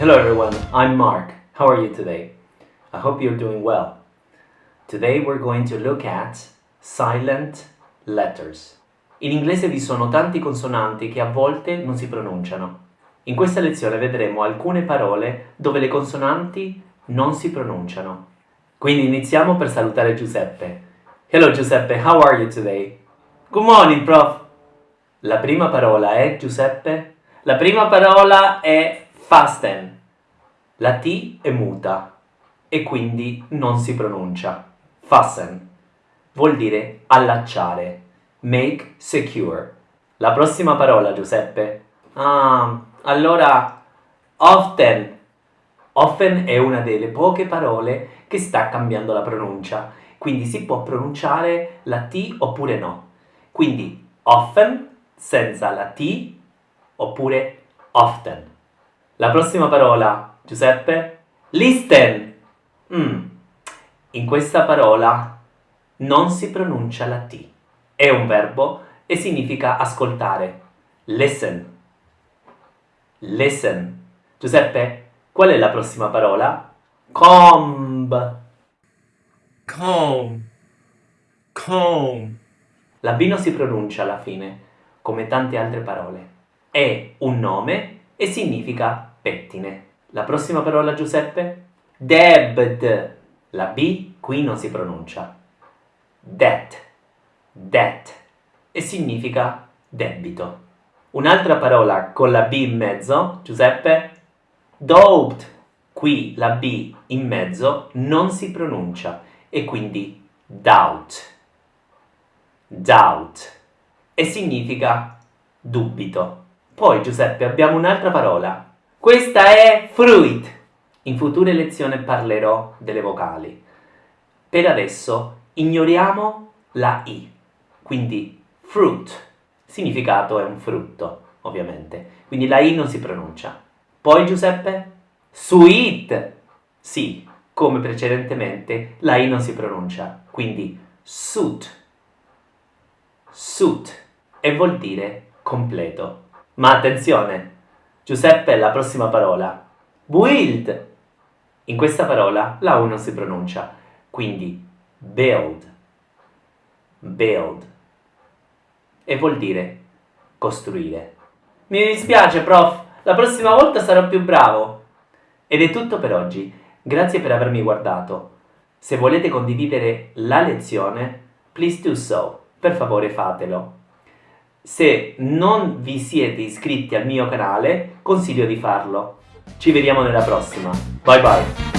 Hello everyone, I'm Mark. How are you today? I hope you're doing well. Today we're going to look at silent letters. In inglese vi sono tanti consonanti che a volte non si pronunciano. In questa lezione vedremo alcune parole dove le consonanti non si pronunciano. Quindi iniziamo per salutare Giuseppe. Hello Giuseppe, how are you today? Good morning, prof. La prima parola è Giuseppe? La prima parola è fasten. La T è muta e quindi non si pronuncia. Fasten vuol dire allacciare. Make secure. La prossima parola, Giuseppe? Ah, allora often. Often è una delle poche parole che sta cambiando la pronuncia, quindi si può pronunciare la T oppure no. Quindi often senza la T oppure often. La prossima parola, Giuseppe? Listen. Mm. In questa parola non si pronuncia la T. È un verbo e significa ascoltare. Listen. Listen. Giuseppe, qual è la prossima parola? Comb. comb, comb, La B non si pronuncia alla fine, come tante altre parole. È un nome e significa pettine. La prossima parola, Giuseppe? Debt. La B qui non si pronuncia. Debt. Debt. E significa debito. Un'altra parola con la B in mezzo, Giuseppe? Doubt. Qui la B in mezzo non si pronuncia e quindi doubt. Doubt. E significa dubito. Poi, Giuseppe, abbiamo un'altra parola. Questa è fruit. In future lezioni parlerò delle vocali. Per adesso ignoriamo la I. Quindi fruit. Significato è un frutto, ovviamente. Quindi la I non si pronuncia. Poi, Giuseppe? Sweet. Sì, come precedentemente, la I non si pronuncia. Quindi suit. Suit. E vuol dire completo. Ma attenzione! Giuseppe la prossima parola. Build. In questa parola la U non si pronuncia. Quindi build. Build. E vuol dire costruire. Mi dispiace, prof. La prossima volta sarò più bravo. Ed è tutto per oggi. Grazie per avermi guardato. Se volete condividere la lezione, please do so. Per favore fatelo. Se non vi siete iscritti al mio canale, consiglio di farlo. Ci vediamo nella prossima. Bye bye.